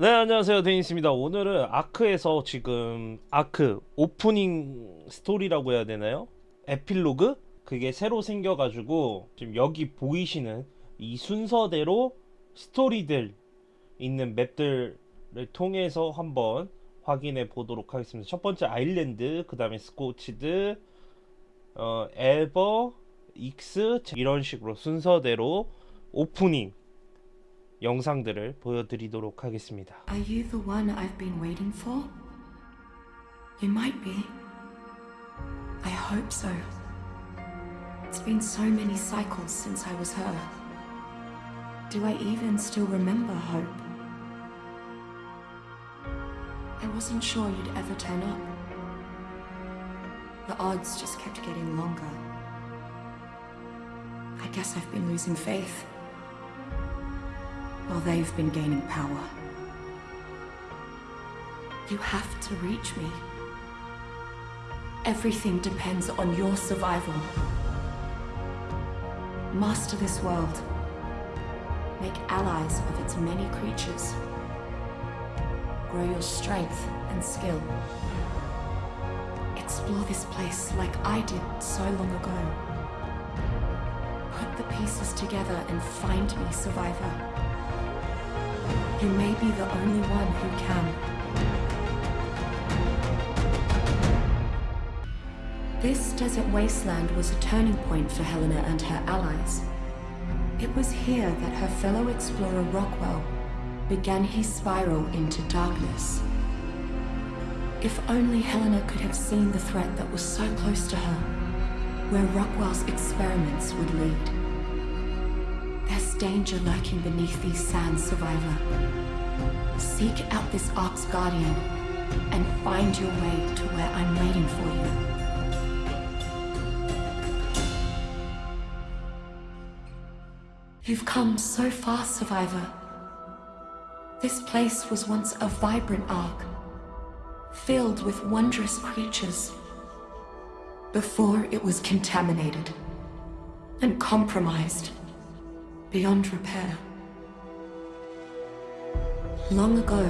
네 안녕하세요 데니스입니다 오늘은 아크에서 지금 아크 오프닝 스토리라고 해야 되나요? 에필로그? 그게 새로 생겨가지고 지금 여기 보이시는 이 순서대로 스토리들 있는 맵들을 통해서 한번 확인해 보도록 하겠습니다 첫 번째 아일랜드 그 다음에 스코치드 어, 에버 익스 이런 식으로 순서대로 오프닝 영상들을 보여드리도록 하겠습니다. Are you the one I've been waiting for? You might be. I hope so. It's been so many cycles since I was her. Do I even still remember Hope? I wasn't sure you'd ever turn up. The odds just kept getting longer. I guess I've been losing faith while they've been gaining power. You have to reach me. Everything depends on your survival. Master this world. Make allies of its many creatures. Grow your strength and skill. Explore this place like I did so long ago. Put the pieces together and find me, survivor. You may be the only one who can. This desert wasteland was a turning point for Helena and her allies. It was here that her fellow explorer Rockwell began his spiral into darkness. If only Helena could have seen the threat that was so close to her, where Rockwell's experiments would lead. Danger lurking beneath these sands, survivor. Seek out this Ark's Guardian and find your way to where I'm waiting for you. You've come so far, survivor. This place was once a vibrant Ark, filled with wondrous creatures, before it was contaminated and compromised beyond repair. Long ago,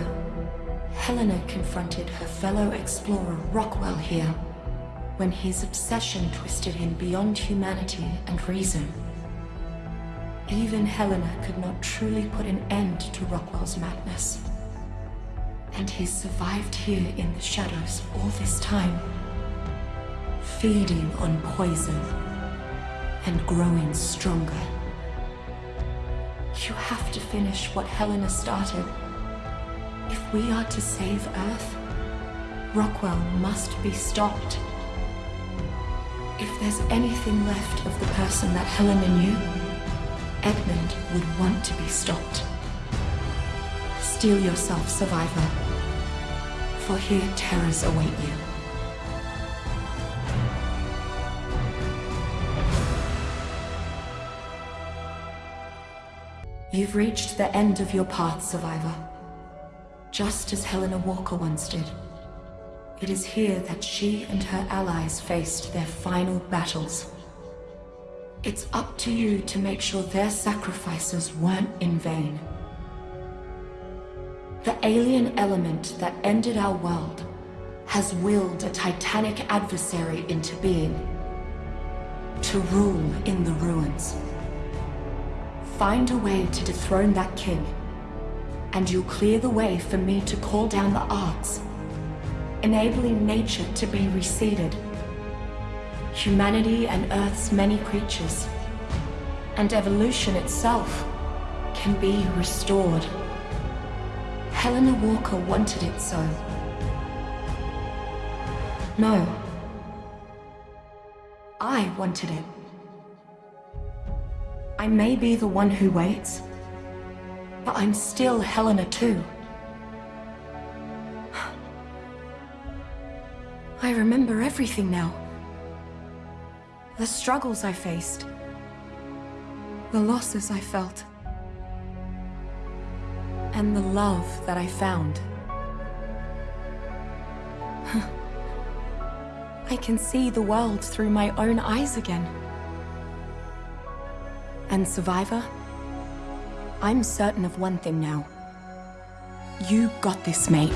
Helena confronted her fellow explorer Rockwell here when his obsession twisted him beyond humanity and reason. Even Helena could not truly put an end to Rockwell's madness. And he's survived here in the shadows all this time, feeding on poison and growing stronger. You have to finish what Helena started. If we are to save Earth, Rockwell must be stopped. If there's anything left of the person that Helena knew, Edmund would want to be stopped. Steel yourself, survivor, for here terrors await you. You've reached the end of your path, survivor. Just as Helena Walker once did. It is here that she and her allies faced their final battles. It's up to you to make sure their sacrifices weren't in vain. The alien element that ended our world has willed a titanic adversary into being. To rule in the ruins. Find a way to dethrone that king, and you'll clear the way for me to call down the Arks, enabling nature to be reseeded humanity and Earth's many creatures, and evolution itself can be restored. Helena Walker wanted it so. No. I wanted it. I may be the one who waits, but I'm still Helena too. I remember everything now. The struggles I faced. The losses I felt. And the love that I found. I can see the world through my own eyes again. And Survivor, I'm certain of one thing now. You got this, mate.